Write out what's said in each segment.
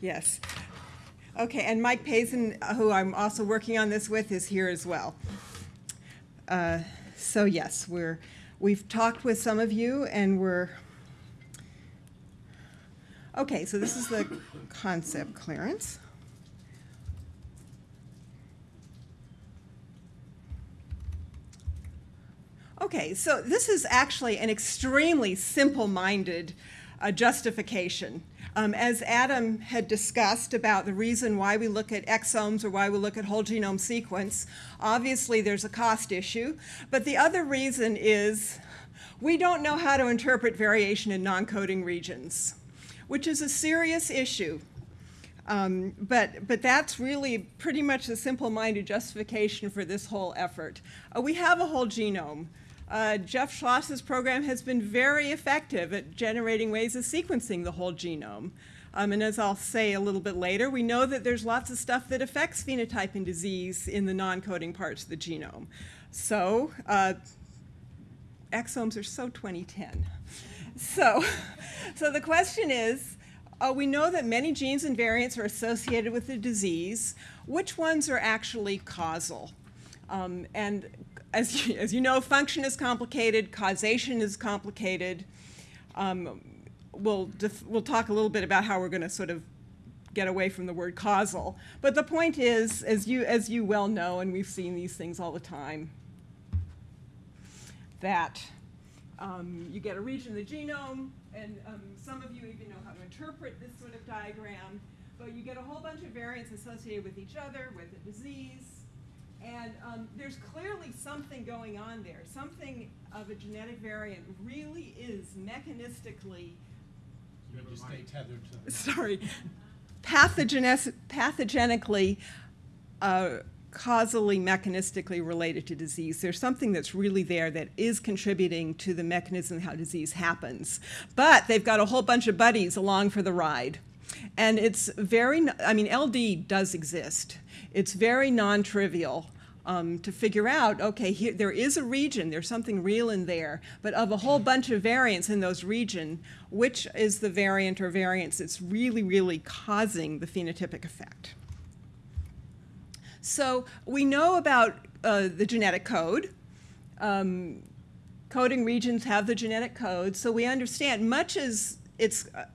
Yes. Okay, and Mike Pazin, who I'm also working on this with, is here as well. Uh, So yes, we're, we've talked with some of you and we're, okay, so this is the concept clearance. Okay, so this is actually an extremely simple-minded uh, justification. Um, as Adam had discussed about the reason why we look at exomes or why we look at whole genome sequence, obviously there's a cost issue. But the other reason is we don't know how to interpret variation in non-coding regions, which is a serious issue. Um, but, but that's really pretty much the simple-minded justification for this whole effort. Uh, we have a whole genome. Uh, Jeff Schloss's program has been very effective at generating ways of sequencing the whole genome. Um, and as I'll say a little bit later, we know that there's lots of stuff that affects phenotype and disease in the non-coding parts of the genome. So uh, exomes are so 2010. So, so the question is, uh, we know that many genes and variants are associated with the disease. Which ones are actually causal? Um, and as you, as you know, function is complicated, causation is complicated. Um, we'll, we'll talk a little bit about how we're going to sort of get away from the word causal. But the point is, as you, as you well know, and we've seen these things all the time, that um, you get a region of the genome, and um, some of you even know how to interpret this sort of diagram, but you get a whole bunch of variants associated with each other, with a disease, and um, there's clearly something going on there. Something of a genetic variant really is mechanistically. You just stay tethered to the. Sorry, pathogenes- pathogenically, uh, causally, mechanistically related to disease. There's something that's really there that is contributing to the mechanism how disease happens. But they've got a whole bunch of buddies along for the ride. And it's very, I mean, LD does exist. It's very non-trivial um, to figure out, okay, here, there is a region, there's something real in there, but of a whole bunch of variants in those region, which is the variant or variants that's really, really causing the phenotypic effect? So we know about uh, the genetic code. Um, coding regions have the genetic code, so we understand much as it's uh,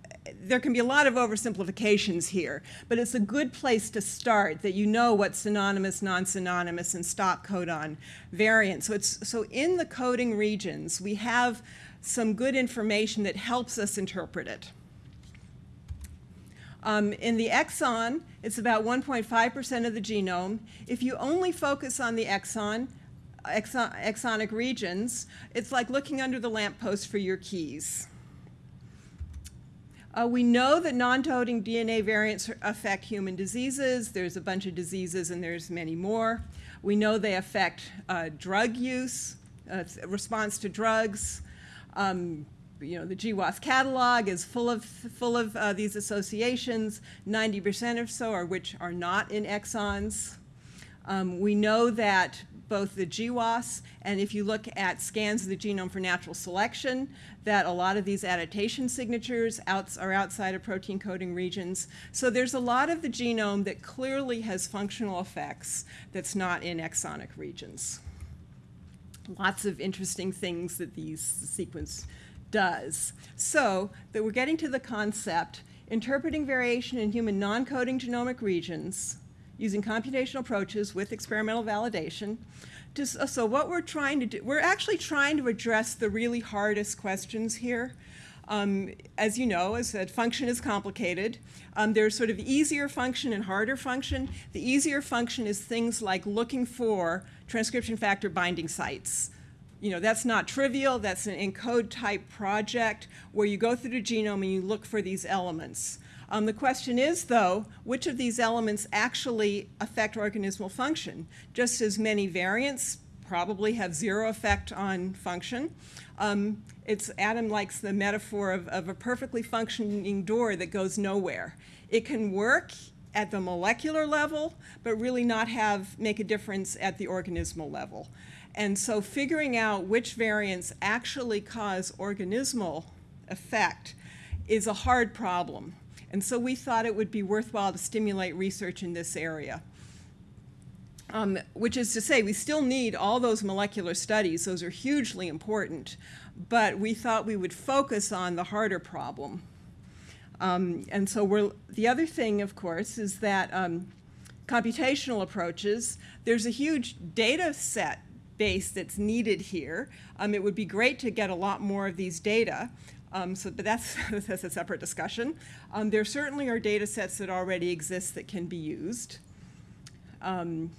there can be a lot of oversimplifications here, but it's a good place to start that you know what's synonymous, non-synonymous, and stop codon variants. So, it's, so in the coding regions, we have some good information that helps us interpret it. Um, in the exon, it's about 1.5% of the genome. If you only focus on the exon, exon, exonic regions, it's like looking under the lamppost for your keys. Uh, we know that non-coding DNA variants affect human diseases. There's a bunch of diseases and there's many more. We know they affect uh, drug use, uh, response to drugs. Um, you know, the GWAS catalog is full of, full of uh, these associations. 90% or so are which are not in exons. Um, we know that both the GWAS and if you look at scans of the genome for natural selection, that a lot of these adaptation signatures outs are outside of protein coding regions. So there's a lot of the genome that clearly has functional effects that's not in exonic regions. Lots of interesting things that these sequence does. So that we're getting to the concept, interpreting variation in human non-coding genomic regions using computational approaches with experimental validation. Just, uh, so what we're trying to do, we're actually trying to address the really hardest questions here. Um, as you know, as said, function is complicated. Um, there's sort of easier function and harder function. The easier function is things like looking for transcription factor binding sites. You know, that's not trivial. That's an ENCODE type project where you go through the genome and you look for these elements. Um, the question is, though, which of these elements actually affect organismal function? Just as many variants probably have zero effect on function. Um, it's, Adam likes the metaphor of, of a perfectly functioning door that goes nowhere. It can work at the molecular level, but really not have, make a difference at the organismal level. And so figuring out which variants actually cause organismal effect is a hard problem. And so we thought it would be worthwhile to stimulate research in this area. Um, which is to say, we still need all those molecular studies. Those are hugely important. But we thought we would focus on the harder problem. Um, and so the other thing, of course, is that um, computational approaches, there's a huge data set base that's needed here. Um, it would be great to get a lot more of these data. Um, so, but that's, that's a separate discussion. Um, there certainly are data sets that already exist that can be used. Um,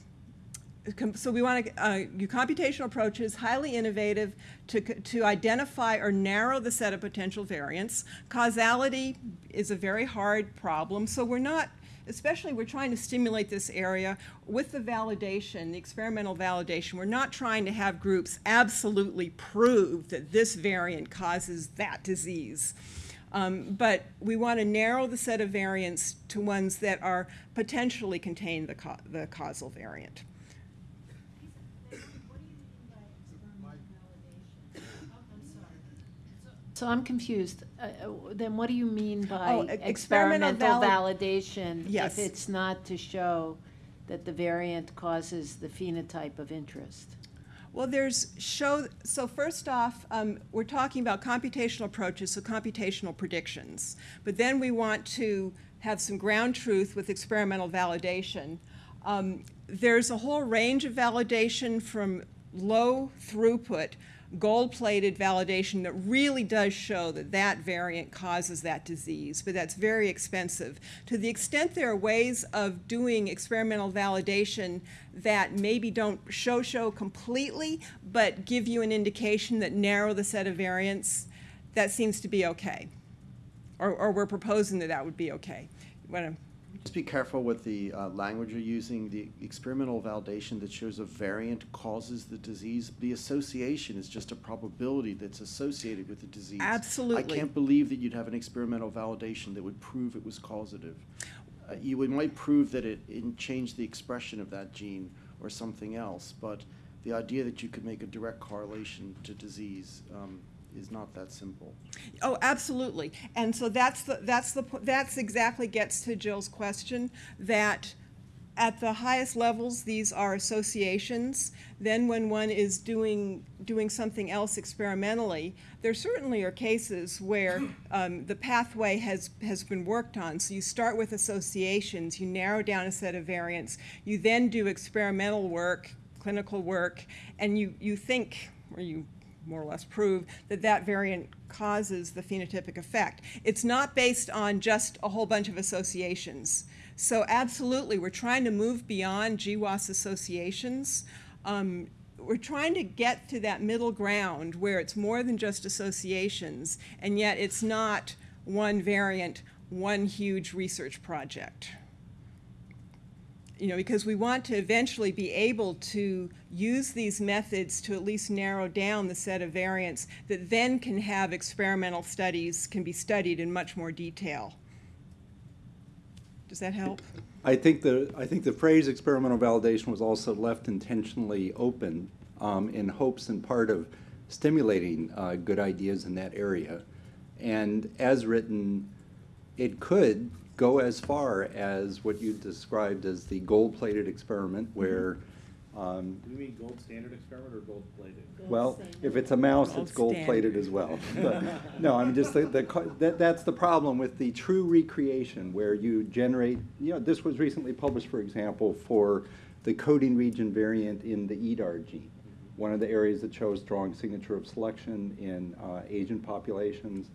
so we want to uh, computational approaches, highly innovative, to, to identify or narrow the set of potential variants. Causality is a very hard problem, so we're not, especially we're trying to stimulate this area with the validation, the experimental validation. We're not trying to have groups absolutely prove that this variant causes that disease. Um, but we want to narrow the set of variants to ones that are potentially contain the, ca- the causal variant. So I'm confused. Uh, Then what do you mean by Oh, e- experimental experimental valid- validation? Yes. If it's not to show that the variant causes the phenotype of interest? Well, there's show, so first off, um, we're talking about computational approaches, so computational predictions. But then we want to have some ground truth with experimental validation. Um, there's a whole range of validation from low throughput, gold-plated validation that really does show that that variant causes that disease, but that's very expensive. To the extent there are ways of doing experimental validation that maybe don't show show completely, but give you an indication that narrow the set of variants, that seems to be okay. Or, or we're proposing that that would be okay. You Wanna- Just be careful with the uh, language you're using. The experimental validation that shows a variant causes the disease. The association is just a probability that's associated with the disease. Absolutely. I can't believe that you'd have an experimental validation that would prove it was causative. Uh, you would, might prove that it, it changed the expression of that gene or something else, but the idea that you could make a direct correlation to disease um, is not that simple. Oh, absolutely. And so that's the, that's the, that's exactly gets to Jill's question, that at the highest levels, these are associations. Then when one is doing, doing something else experimentally, there certainly are cases where um, the pathway has, has been worked on. So you start with associations, you narrow down a set of variants, you then do experimental work, clinical work, and you, you think, or you more or less prove that that variant causes the phenotypic effect. It's not based on just a whole bunch of associations. So absolutely, we're trying to move beyond GWAS associations. Um, we're trying to get to that middle ground where it's more than just associations, and yet it's not one variant, one huge research project you know, because we want to eventually be able to use these methods to at least narrow down the set of variants that then can have experimental studies, can be studied in much more detail. Does that help? I think the, I think the phrase experimental validation was also left intentionally open um, in hopes and part of stimulating uh, good ideas in that area. And as written, it could go as far as what you described as the gold-plated experiment where, um, Do we mean gold standard experiment or gold plated? well, if it's a mouse, Gold it's gold-plated as well. But, No, I'm just, the, the, that, that's the problem with the true recreation, where you generate, you know, this was recently published, for example, for the coding region variant in the EDAR gene, one of the areas that shows strong signature of selection in uh, Asian populations.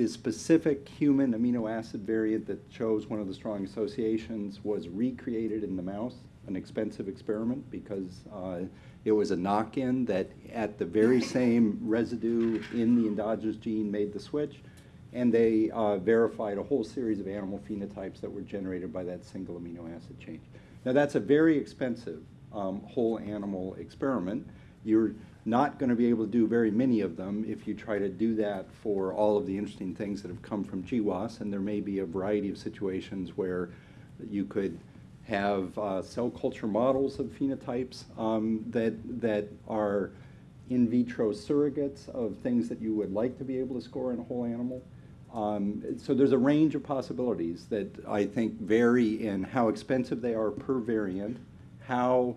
The specific human amino acid variant that shows one of the strong associations was recreated in the mouse, an expensive experiment because uh, it was a knock-in that at the very same residue in the endogenous gene made the switch, and they uh, verified a whole series of animal phenotypes that were generated by that single amino acid change. Now, that's a very expensive um, whole animal experiment. You're not going to be able to do very many of them if you try to do that for all of the interesting things that have come from GWAS, and there may be a variety of situations where you could have uh, cell culture models of phenotypes um, that, that are in vitro surrogates of things that you would like to be able to score in a whole animal. Um, So there's a range of possibilities that I think vary in how expensive they are per variant, how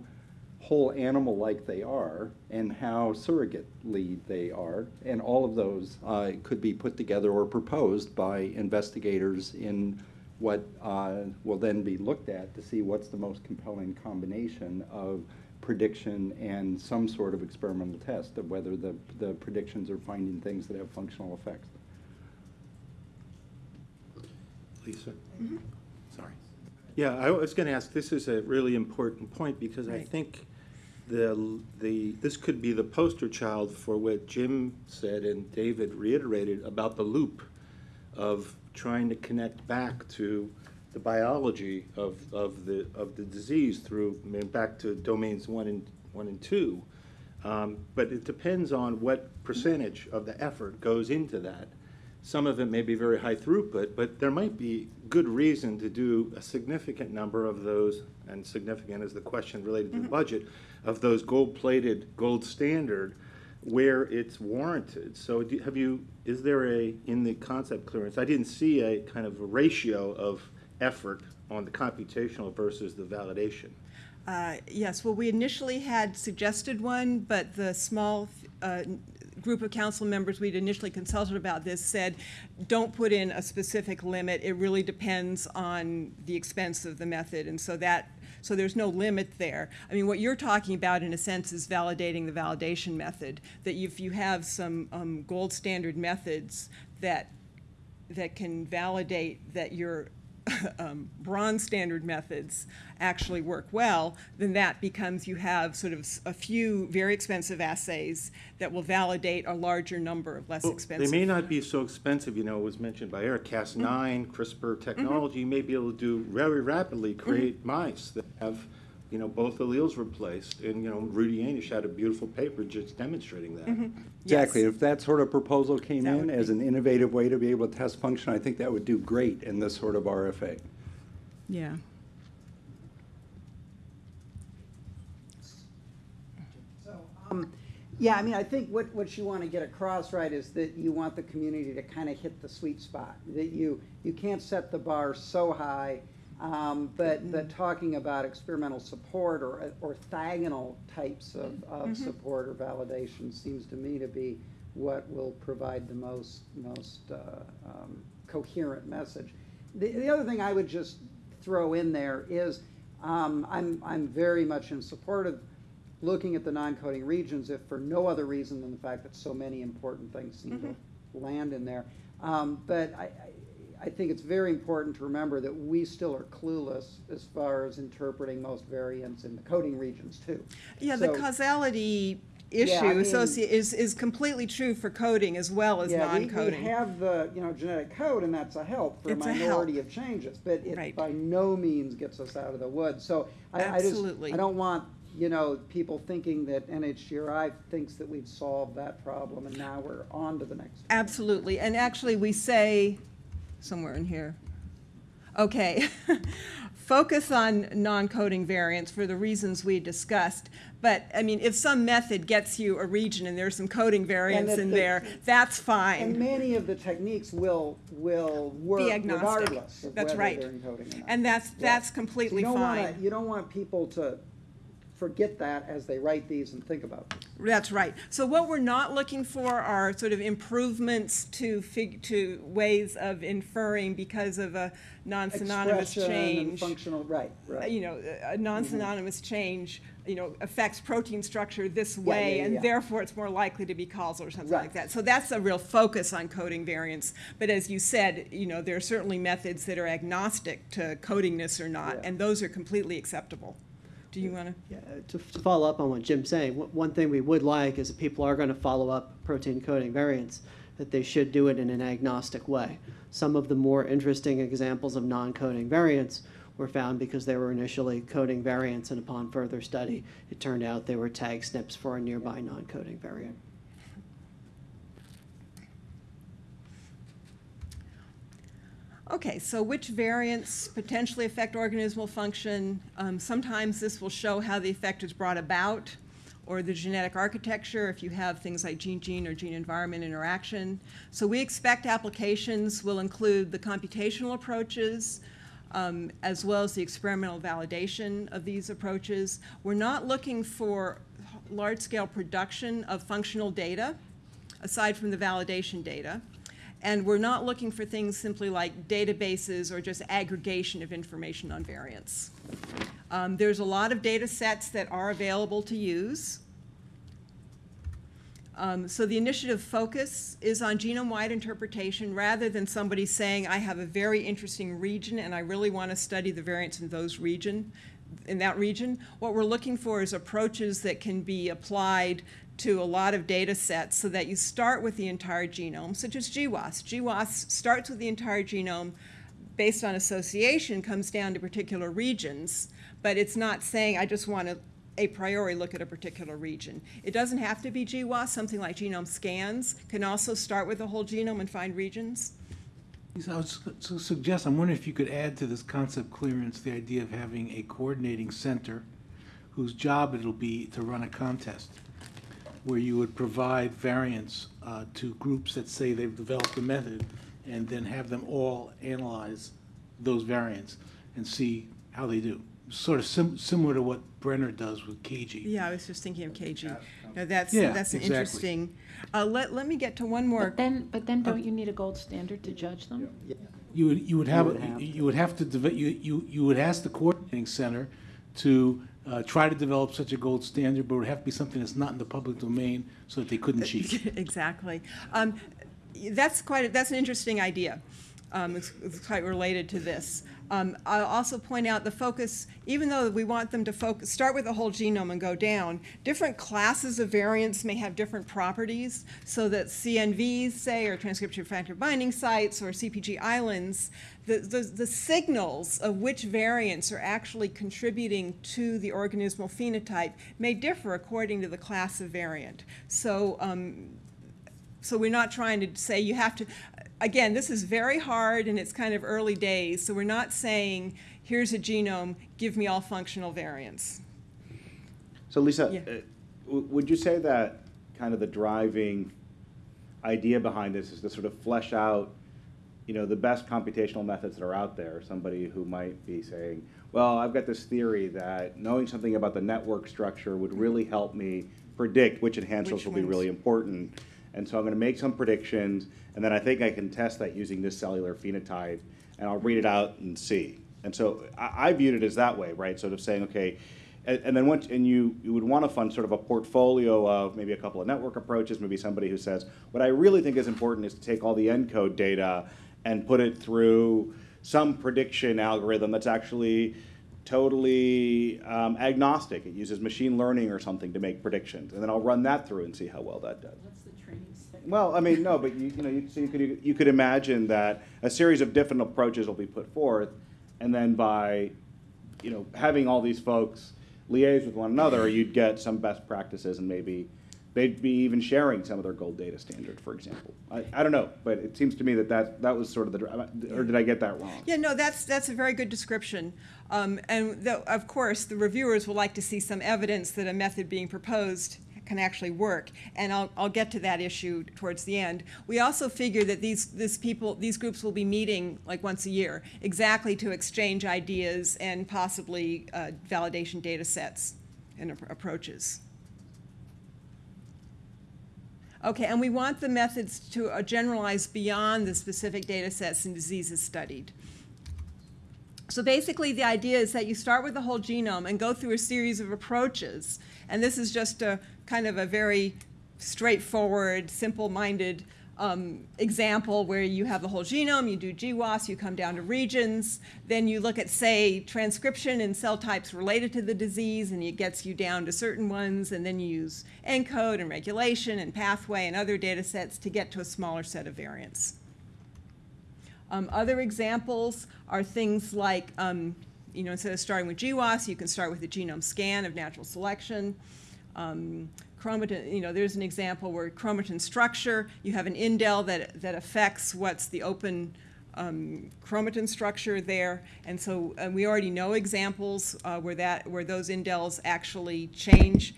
whole animal-like they are, and how surrogately they are. And all of those uh, could be put together or proposed by investigators in what uh, will then be looked at to see what's the most compelling combination of prediction and some sort of experimental test of whether the, the predictions are finding things that have functional effects. Lisa? Sorry. Yeah, I was going to ask, this is a really important point because I think the, the, this could be the poster child for what Jim said and David reiterated about the loop of trying to connect back to the biology of, of the, of the disease through, I mean, back to domains one and, one and two. Um, But it depends on what percentage of the effort goes into that. Some of it may be very high throughput, but there might be good reason to do a significant number of those, and significant is the question related to the budget, of those gold-plated, gold standard, where it's warranted. So do- have you, is there a, in the concept clearance, I didn't see a kind of a ratio of effort on the computational versus the validation. Uh, Yes, well, we initially had suggested one, but the small uh, group of council members we'd initially consulted about this said, don't put in a specific limit, it really depends on the expense of the method, and so that, so there's no limit there. I mean, what you're talking about, in a sense, is validating the validation method, that if you have some um, gold standard methods that that can validate that your um, bronze standard methods actually work well, then that becomes you have sort of a few very expensive assays that will validate a larger number of less Well, expensive. They may not be so expensive, you know, it was mentioned by Eric, Cas9, Mm-hmm. CRISPR technology, you may be able to do very rapidly, create mice that have, you know, both alleles replaced. And, you know, Rudy Jaenisch had a beautiful paper just demonstrating that. Exactly. Yes. If that sort of proposal came That in as an innovative way to be able to test function, I think that would do great in this sort of RFA. Yeah. Um, Yeah, I mean, I think what, what you want to get across, right, is that you want the community to kind of hit the sweet spot. That you, you can't set the bar so high, um, but, but talking about experimental support or orthogonal types of, of support or validation seems to me to be what will provide the most, most uh, um, coherent message. The, the other thing I would just throw in there is, um, I'm, I'm very much in support of looking at the non-coding regions, if for no other reason than the fact that so many important things seem to land in there. Um, but I, I, I think it's very important to remember that we still are clueless as far as interpreting most variants in the coding regions too. Yeah, the So- causality Yeah, I issue mean- is, is completely true for coding as well as Yeah, we, we non-coding. have the, you know, genetic code, and that's a help for a It's a help. minority of changes, but Right. it by no means gets us out of the woods. So I, I just, Absolutely. I don't want, you know, people thinking that NHGRI thinks that we've solved that problem, and now we're on to the next. one. Absolutely, and actually, we say, somewhere in here, okay, focus on non-coding variants for the reasons we discussed, but, I mean, if some method gets you a region and there's some coding variants in the- there, that's fine. And many of the techniques will, will work Be agnostic. regardless of That's whether right. they're encoding or not. And that's, Yeah. that's So completely you don't wanna- fine. You don't want people to forget that as they write these and think about them. That's right. So what we're not looking for are sort of improvements to fig, to ways of inferring because of a non-synonymous Expression and change. Functional, right, uh, right. you know, a non-synonymous change, you know, affects protein structure this Yeah, way, yeah, and yeah. therefore it's more likely to be causal or something like that. So that's a real focus on coding variants. But as you said, you know, there are certainly methods that are agnostic to codingness or not, Yeah. and those are completely acceptable. Do you want to? Yeah, to, to follow up on what Jim's saying, one- thing we would like is if people are going to follow up protein coding variants, that they should do it in an agnostic way. Some of the more interesting examples of non-coding variants were found because they were initially coding variants, and upon further study, it turned out they were tag SNPs for a nearby non-coding variant. Okay, so which variants potentially affect organismal function? Um, sometimes this will show how the effect is brought about, or the genetic architecture if you have things like gene-gene or gene-environment interaction. So we expect applications will include the computational approaches, um, as well as the experimental validation of these approaches. We're not looking for large-scale production of functional data, aside from the validation data. And we're not looking for things simply like databases or just aggregation of information on variants. Um, there's a lot of data sets that are available to use. Um, so the initiative focus is on genome-wide interpretation rather than somebody saying, I have a very interesting region and I really want to study the variants in those region, in that region. What we're looking for is approaches that can be applied to a lot of data sets so that you start with the entire genome, such as GWAS. GWAS starts with the entire genome based on association, comes down to particular regions, but it's not saying, I just want to a priori look at a particular region. It doesn't have to be GWAS, something like genome scans can also start with the whole genome and find regions. So I to suggest, I'm wondering if you could add to this concept clearance, the idea of having a coordinating center whose job it'll be to run a contest, where you would provide variants uh, to groups that say they've developed a method, and then have them all analyze those variants and see how they do. Sort of sim- similar to what Brenner does with CAGI. Yeah, I was just thinking of CAGI. No, that's, Yeah, that's an exactly. interesting. Uh, let, let me get to one more. But then, but then don't you need a gold standard to judge them? You would, you would have, would have you would have to, deve- you, you, you would ask the coordinating center to uh, try to develop such a gold standard, but it would have to be something that's not in the public domain so that they couldn't cheat. Exactly. Um, That's quite, a- that's an interesting idea. Um, It's quite related to this. Um, I'll also point out the focus, even though we want them to focus, start with the whole genome and go down, different classes of variants may have different properties, so that CNVs, say, or transcription factor binding sites, or CPG islands, the, the, the signals of which variants are actually contributing to the organismal phenotype may differ according to the class of variant. So, um, so we're not trying to say you have to, again, this is very hard and it's kind of early days, so we're not saying, here's a genome, give me all functional variants. So Lisa, Yeah. uh, would you say that kind of the driving idea behind this is to sort of flesh out, you know, the best computational methods that are out there? Somebody who might be saying, well, I've got this theory that knowing something about the network structure would really help me predict which enhancers Which will be really important. And so I'm going to make some predictions, and then I think I can test that using this cellular phenotype, and I'll read it out and see. And so I, I viewed it as that way, right? Sort of saying, okay, and, and then once, and you, you would want to fund sort of a portfolio of maybe a couple of network approaches, maybe somebody who says, what I really think is important is to take all the ENCODE data and put it through some prediction algorithm that's actually totally um, agnostic. It uses machine learning or something to make predictions, and then I'll run that through and see how well that does. What's the training set? Well, I mean, no, but you, you know, you, so you could, you could imagine that a series of different approaches will be put forth, and then by, you know, having all these folks liaise with one another, you'd get some best practices, and maybe they'd be even sharing some of their gold data standard, for example. I, I don't know, but it seems to me that that, that was sort of the, or did I get that wrong? Yeah, no, that's, that's a very good description. Um, and the, of course, the reviewers will like to see some evidence that a method being proposed can actually work. And I'll, I'll get to that issue towards the end. We also figure that these, this people, these groups will be meeting like once a year, exactly to exchange ideas and possibly uh, validation data sets and ap- approaches. Okay, and we want the methods to uh, generalize beyond the specific data sets and diseases studied. So basically, the idea is that you start with the whole genome and go through a series of approaches. And this is just a kind of a very straightforward, simple-minded um, example where you have the whole genome, you do GWAS, you come down to regions, then you look at, say, transcription and cell types related to the disease, and it gets you down to certain ones, and then you use ENCODE and regulation and pathway and other data sets to get to a smaller set of variants. Um, other examples are things like, um, you know, instead of starting with GWAS, you can start with a genome scan of natural selection. Um, chromatin, you know, there's an example where chromatin structure, you have an indel that, that affects what's the open um, chromatin structure there. And so and we already know examples uh, where, that, where those indels actually change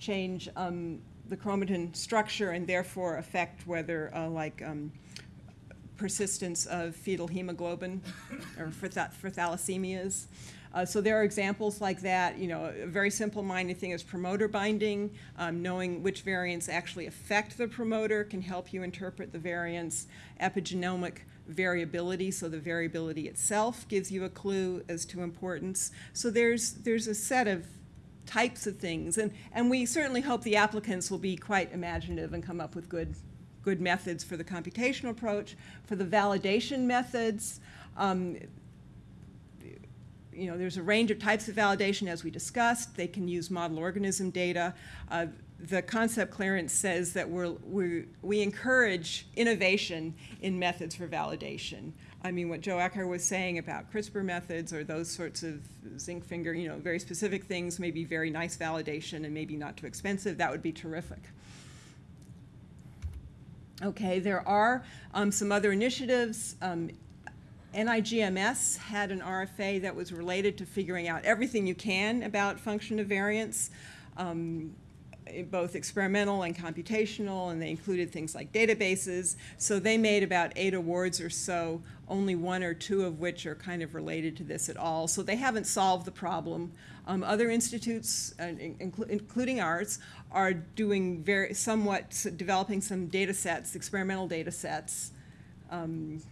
change um, the chromatin structure and therefore affect whether, uh, like, um, persistence of fetal hemoglobin or for, tha- for thalassemias. Uh, so there are examples like that. You know, a very simple minded thing is promoter binding. Um, knowing which variants actually affect the promoter can help you interpret the variants. Epigenomic variability, so the variability itself gives you a clue as to importance. So there's there's a set of types of things, and and we certainly hope the applicants will be quite imaginative and come up with good good methods for the computational approach. For the validation methods, um, you know, there's a range of types of validation as we discussed. They can use model organism data. Uh, the concept clearance says that we're, we we encourage innovation in methods for validation. I mean, what Joe Ecker was saying about CRISPR methods or those sorts of zinc finger, you know, very specific things, maybe very nice validation and maybe not too expensive, that would be terrific. Okay, there are um, some other initiatives. Um, NIGMS had an RFA that was related to figuring out everything you can about function of variance, um, both experimental and computational, and they included things like databases. So they made about eight awards or so, only one or two of which are kind of related to this at all. So they haven't solved the problem. Um, other institutes, uh, inclu- including ours, are doing very somewhat developing some data sets, experimental data sets, um,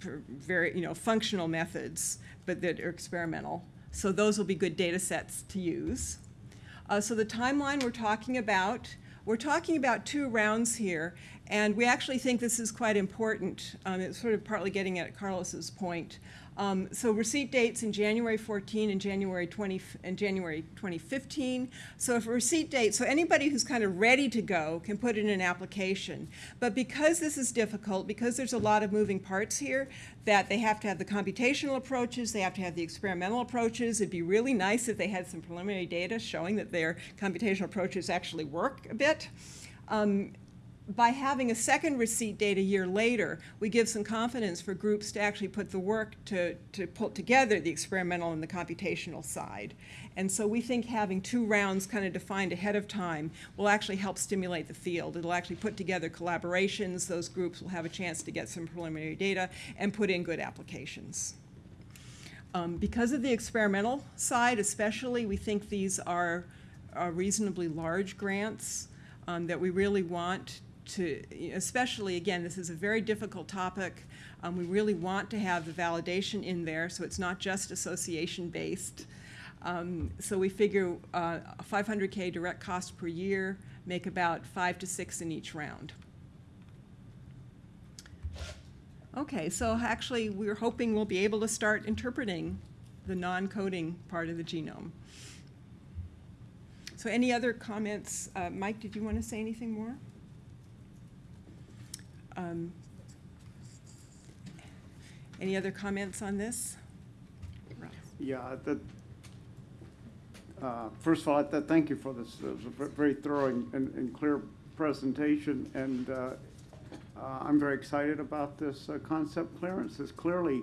very, you know, functional methods, but that are experimental. So those will be good data sets to use. Uh, so the timeline we're talking about, we're talking about two rounds here, and we actually think this is quite important. Um, it's sort of partly getting at Carlos's point. Um, so receipt dates in January 14 and January 20 and January 2015. So if a receipt date, so anybody who's kind of ready to go can put in an application. But because this is difficult, because there's a lot of moving parts here, that they have to have the computational approaches, they have to have the experimental approaches. It'd be really nice if they had some preliminary data showing that their computational approaches actually work a bit. Um, by having a second receipt date a year later, we give some confidence for groups to actually put the work to, to put together the experimental and the computational side. And so we think having two rounds kind of defined ahead of time will actually help stimulate the field. It'll actually put together collaborations. Those groups will have a chance to get some preliminary data and put in good applications. Um, because of the experimental side especially, we think these are, are reasonably large grants um, that we really want to, especially, again, this is a very difficult topic. Um, we really want to have the validation in there, so it's not just association-based. Um, so we figure uh, a 500K direct cost per year, make about five to six in each round. Okay, so actually, we're hoping we'll be able to start interpreting the non-coding part of the genome. So any other comments? Uh, Mike, did you want to say anything more? Um, Any other comments on this? Yeah, that, uh, first of all, I th- thank you for this, it was a very thorough and, and clear presentation, and uh, uh, I'm very excited about this uh, concept clearance. It's clearly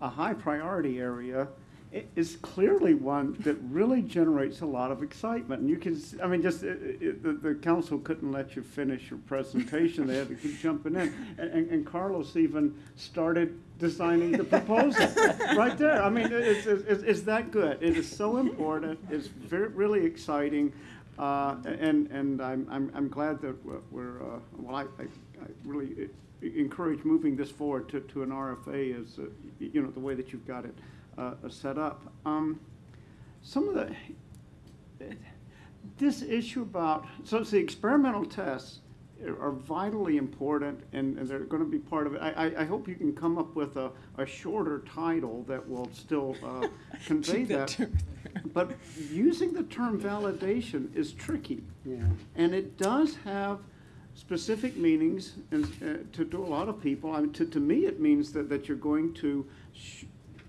a high priority area. It is clearly one that really generates a lot of excitement, and you can, I mean, just, it- it- the, the council couldn't let you finish your presentation, they had to keep jumping in. And- And, and Carlos even started designing the proposal, right there. I mean, it's, it's, it's that good. It is so important, it's very, really exciting, uh, and, and I'm, I'm, I'm glad that we're- uh, well, I, I I really uh, encourage moving this forward to, to an RFA as, uh, you know, the way that you've got it uh, set up. Um, Some of the, this issue about, so it's the experimental tests are vitally important and, and they're gonna be part of it. I, I, I hope you can come up with a, a shorter title that will still, uh, convey that that. term there. But using the term validation is tricky. Yeah. And it does have specific meanings and, uh, to, to a lot of people. I mean, to, to me, it means that, that you're going to sh-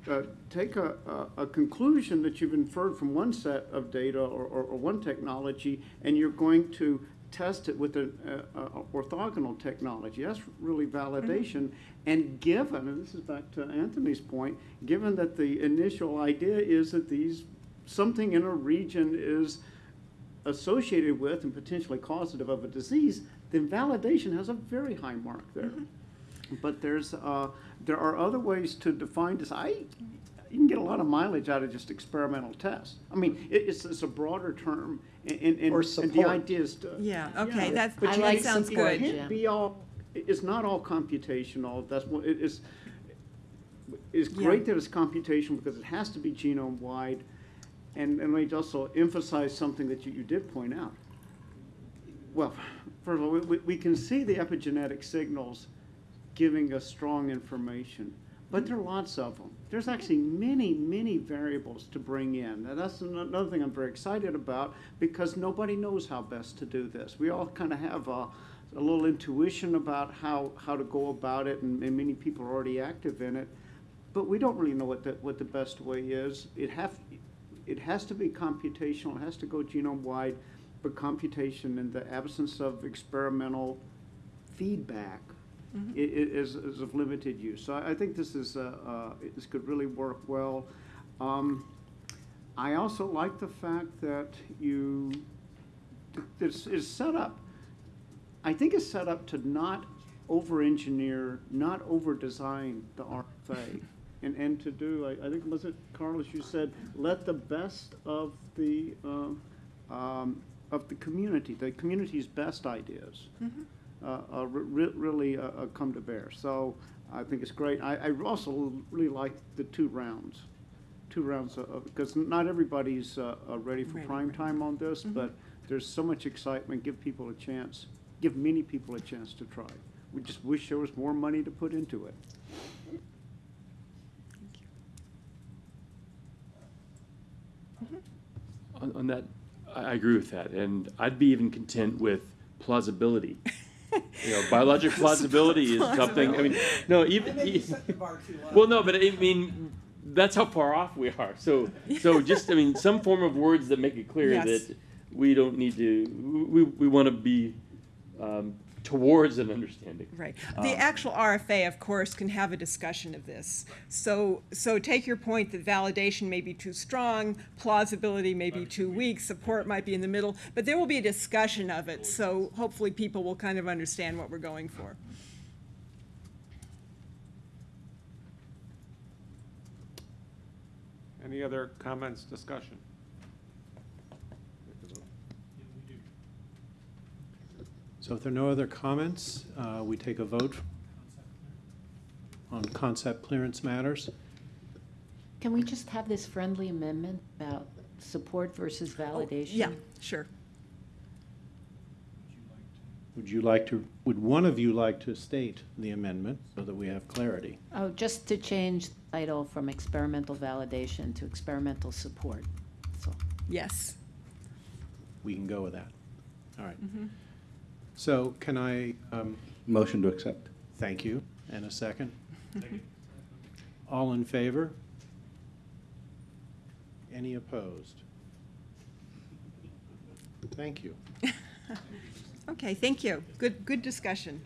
uh, take a, a, a conclusion that you've inferred from one set of data or, or, or one technology, and you're going to test it with an uh, orthogonal technology. That's really validation. And given, and this is back to Anthony's point, given that the initial idea is that these, something in a region is associated with and potentially causative of a disease, then validation has a very high mark there. But there's, uh, there are other ways to define this. I, you can get a lot of mileage out of just experimental tests. I mean, it, it's, it's a broader term, and, and, and Or and the support. idea is to. Yeah, okay, that's, But I you that like sounds support, good. can't be all, it's not all computational, that's what, it is, it's Yeah. great that it's computational because it has to be genome-wide. And, and let me also emphasize something that you, you did point out. Well, first of all, we- we, can see the epigenetic signals giving us strong information, but there are lots of them. There's actually many, many variables to bring in. And that's another thing I'm very excited about because nobody knows how best to do this. We all kind of have a, a little intuition about how, how to go about it, and, and many people are already active in it. But we don't really know what the, what the best way is. It have, it has to be computational, it has to go genome-wide, but computation in the absence of experimental feedback i- i- is, is of limited use. So I, I think this is, uh, uh, this could really work well. Um, I also like the fact that you, this is set up, I think it's set up to not over-engineer, not over-design the RFA. And, and to do, I, I think, was it, Carlos, you said, let the best of the, um, um, of the community, the community's best ideas, uh, uh, re- re- really uh, uh, come to bear. So I think it's great. I, I also really like the two rounds, two rounds of, because not everybody's uh, uh, ready for Ready, prime right. time on this, but there's so much excitement. Give people a chance, give many people a chance to try. We just wish there was more money to put into it. On, on that, I, I agree with that, and I'd be even content with plausibility. You know, biologic plausibility is something, I mean, no, even. e- Well, no, but I mean, that's how far off we are, so, so just, I mean, some form of words that make it clear Yes. that we don't need to, we, we wanna be, um, towards an understanding. Right. The um, actual RFA, of course, can have a discussion of this. So, so take your point that validation may be too strong, plausibility may be too weak, support might be in the middle, but there will be a discussion of it, so hopefully people will kind of understand what we're going for. Any other comments, discussion? So if there are no other comments, uh, we take a vote on concept clearance matters. Can we just have this friendly amendment about support versus validation? Yeah, sure. Would you like to, would one of you like to state the amendment so that we have clarity? Oh, just to change the title from experimental validation to experimental support. So, Yes. We can go with that. All right. So can I, um, Motion to accept. thank you, and a second? All in favor? Any opposed? Thank you. Okay, thank you. Good, good discussion.